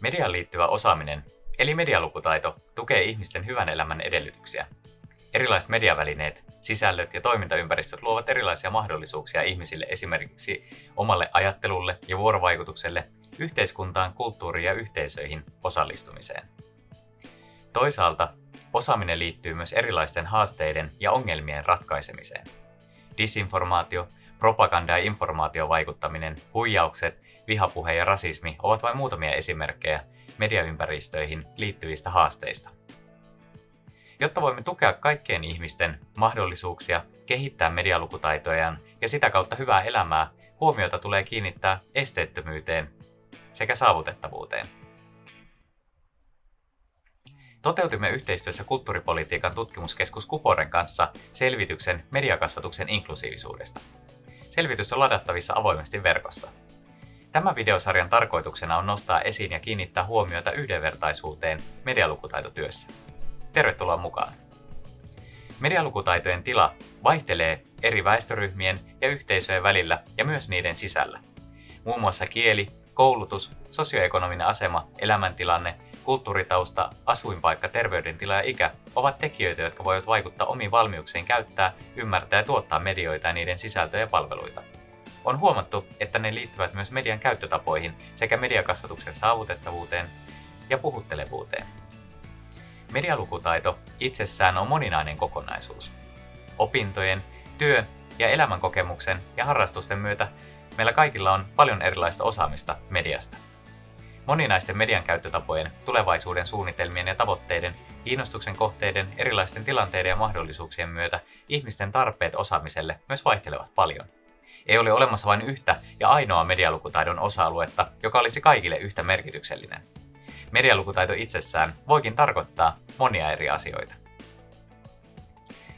Mediaan liittyvä osaaminen, eli medialukutaito, tukee ihmisten hyvän elämän edellytyksiä. Erilaiset mediavälineet, sisällöt ja toimintaympäristöt luovat erilaisia mahdollisuuksia ihmisille esimerkiksi omalle ajattelulle ja vuorovaikutukselle, yhteiskuntaan, kulttuuriin ja yhteisöihin osallistumiseen. Toisaalta osaaminen liittyy myös erilaisten haasteiden ja ongelmien ratkaisemiseen. Disinformaatio, propaganda ja informaatiovaikuttaminen, huijaukset, vihapuhe ja rasismi ovat vain muutamia esimerkkejä mediaympäristöihin liittyvistä haasteista. Jotta voimme tukea kaikkien ihmisten mahdollisuuksia kehittää medialukutaitojaan ja sitä kautta hyvää elämää, huomiota tulee kiinnittää esteettömyyteen sekä saavutettavuuteen. Toteutimme yhteistyössä kulttuuripolitiikan tutkimuskeskus Kuporen kanssa selvityksen mediakasvatuksen inklusiivisuudesta. Selvitys on ladattavissa avoimesti verkossa. Tämän videosarjan tarkoituksena on nostaa esiin ja kiinnittää huomiota yhdenvertaisuuteen medialukutaitotyössä. Tervetuloa mukaan! Medialukutaitojen tila vaihtelee eri väestöryhmien ja yhteisöjen välillä ja myös niiden sisällä. Muun muassa kieli, koulutus, sosioekonominen asema, elämäntilanne, kulttuuritausta, asuinpaikka, terveydentila ja ikä ovat tekijöitä, jotka voivat vaikuttaa omiin valmiuksiin käyttää, ymmärtää ja tuottaa medioita ja niiden sisältöjä ja palveluita. On huomattu, että ne liittyvät myös median käyttötapoihin sekä mediakasvatuksen saavutettavuuteen ja puhuttelevuuteen. Medialukutaito itsessään on moninainen kokonaisuus. Opintojen, työn ja elämänkokemuksen ja harrastusten myötä meillä kaikilla on paljon erilaista osaamista mediasta. Moninaisten median käyttötapojen, tulevaisuuden suunnitelmien ja tavoitteiden, kiinnostuksen kohteiden, erilaisten tilanteiden ja mahdollisuuksien myötä ihmisten tarpeet osaamiselle myös vaihtelevat paljon. Ei ole olemassa vain yhtä ja ainoa medialukutaidon osa-aluetta, joka olisi kaikille yhtä merkityksellinen. Medialukutaito itsessään voikin tarkoittaa monia eri asioita.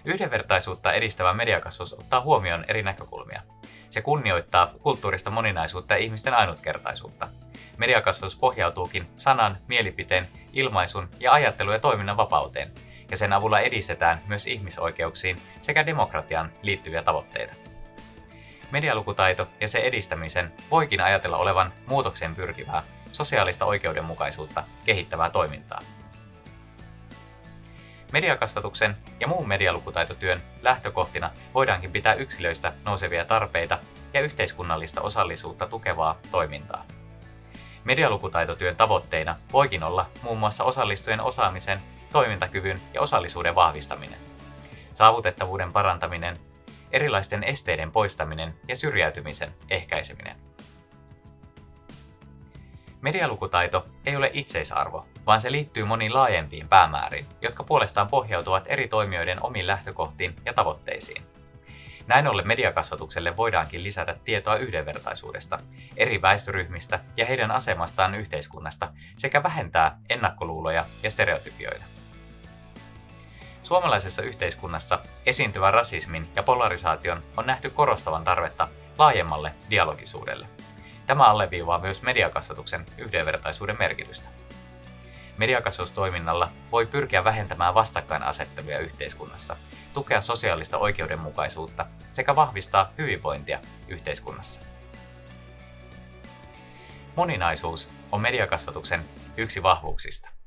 Yhdenvertaisuutta edistävä mediakasvatus ottaa huomioon eri näkökulmia. Se kunnioittaa kulttuurista moninaisuutta ja ihmisten ainutkertaisuutta. Mediakasvatus pohjautuukin sanan, mielipiteen, ilmaisun ja ajattelu- ja toiminnan vapauteen, ja sen avulla edistetään myös ihmisoikeuksiin sekä demokratian liittyviä tavoitteita. Medialukutaito ja se edistämisen voikin ajatella olevan muutokseen pyrkivää, sosiaalista oikeudenmukaisuutta kehittävää toimintaa. Mediakasvatuksen ja muun medialukutaitotyön lähtökohtina voidaankin pitää yksilöistä nousevia tarpeita ja yhteiskunnallista osallisuutta tukevaa toimintaa. Medialukutaitotyön tavoitteina voikin olla muun muassa osallistujien osaamisen, toimintakyvyn ja osallisuuden vahvistaminen, saavutettavuuden parantaminen, erilaisten esteiden poistaminen ja syrjäytymisen ehkäiseminen. Medialukutaito ei ole itseisarvo, vaan se liittyy moniin laajempiin päämääriin, jotka puolestaan pohjautuvat eri toimijoiden omiin lähtökohtiin ja tavoitteisiin. Näin ollen mediakasvatukselle voidaankin lisätä tietoa yhdenvertaisuudesta, eri väestöryhmistä ja heidän asemastaan yhteiskunnasta sekä vähentää ennakkoluuloja ja stereotypioita. Suomalaisessa yhteiskunnassa esiintyvän rasismin ja polarisaation on nähty korostavan tarvetta laajemmalle dialogisuudelle. Tämä alleviivaa myös mediakasvatuksen yhdenvertaisuuden merkitystä. Mediakasvatustoiminnalla voi pyrkiä vähentämään vastakkainasetteluja yhteiskunnassa, tukea sosiaalista oikeudenmukaisuutta sekä vahvistaa hyvinvointia yhteiskunnassa. Moninaisuus on mediakasvatuksen yksi vahvuuksista.